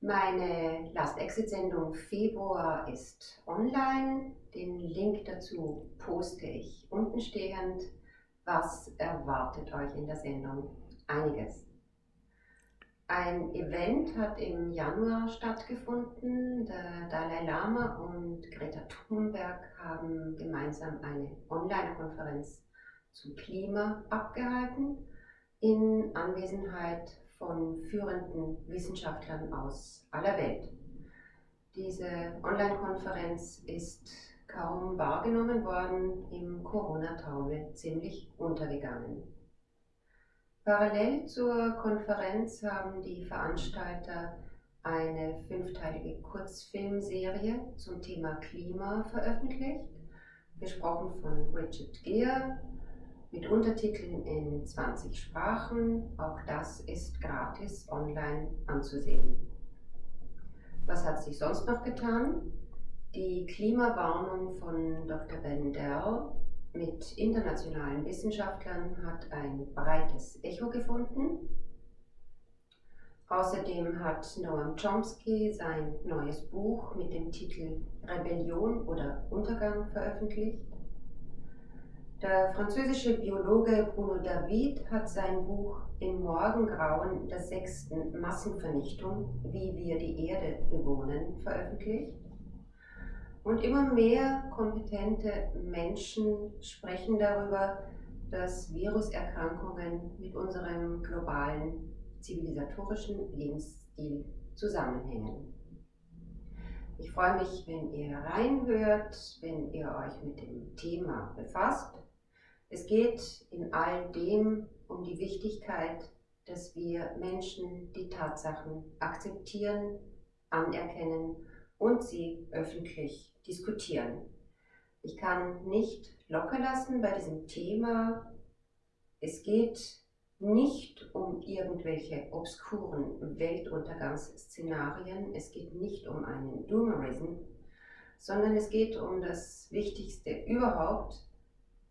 Meine Last-Exit-Sendung Februar ist online. Den Link dazu poste ich unten stehend. Was erwartet euch in der Sendung? Einiges. Ein Event hat im Januar stattgefunden. Der Dalai Lama und Greta Thunberg haben gemeinsam eine Online-Konferenz zum Klima abgehalten in Anwesenheit von führenden Wissenschaftlern aus aller Welt. Diese Online-Konferenz ist kaum wahrgenommen worden, im Corona-Taumel ziemlich untergegangen. Parallel zur Konferenz haben die Veranstalter eine fünfteilige Kurzfilmserie zum Thema Klima veröffentlicht, gesprochen von Richard Gere, mit Untertiteln in 20 Sprachen. Auch das ist gratis online anzusehen. Was hat sich sonst noch getan? Die Klimawarnung von Dr. Ben Dell mit internationalen Wissenschaftlern hat ein breites Echo gefunden. Außerdem hat Noam Chomsky sein neues Buch mit dem Titel Rebellion oder Untergang veröffentlicht. Der französische Biologe Bruno David hat sein Buch Im Morgengrauen der sechsten Massenvernichtung, wie wir die Erde bewohnen, veröffentlicht. Und immer mehr kompetente Menschen sprechen darüber, dass Viruserkrankungen mit unserem globalen zivilisatorischen Lebensstil zusammenhängen. Ich freue mich, wenn ihr reinhört, wenn ihr euch mit dem Thema befasst. Es geht in all dem um die Wichtigkeit, dass wir Menschen die Tatsachen akzeptieren, anerkennen und sie öffentlich diskutieren. Ich kann nicht locker lassen bei diesem Thema. Es geht nicht um irgendwelche obskuren Weltuntergangsszenarien, es geht nicht um einen Doomerism, sondern es geht um das Wichtigste überhaupt,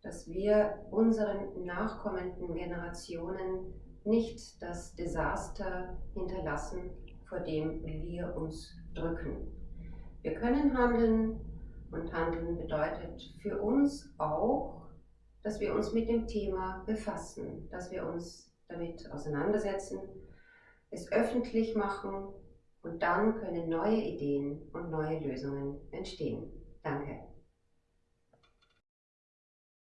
dass wir unseren nachkommenden Generationen nicht das Desaster hinterlassen, vor dem wir uns drücken. Wir können handeln und handeln bedeutet für uns auch, dass wir uns mit dem Thema befassen, dass wir uns damit auseinandersetzen, es öffentlich machen und dann können neue Ideen und neue Lösungen entstehen. Danke.